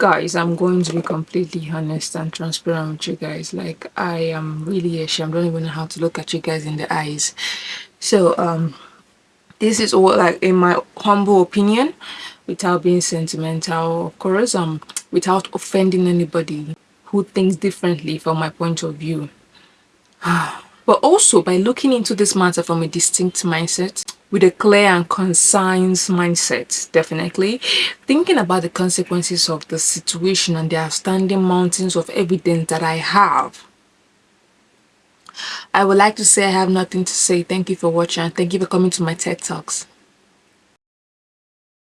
guys i'm going to be completely honest and transparent with you guys. Like i am really ashamed. I don't even know how to look at you guys in the eyes. So um this is all like in my humble opinion without being sentimental of course um without offending anybody who thinks differently from my point of view. But also by looking into this matter from a distinct mindset with a clear and concise mindset definitely. Thinking about the consequences of the situation and the outstanding mountains of evidence that i have i would like to say i have nothing to say. Thank you for watching and thank you for coming to my ted talks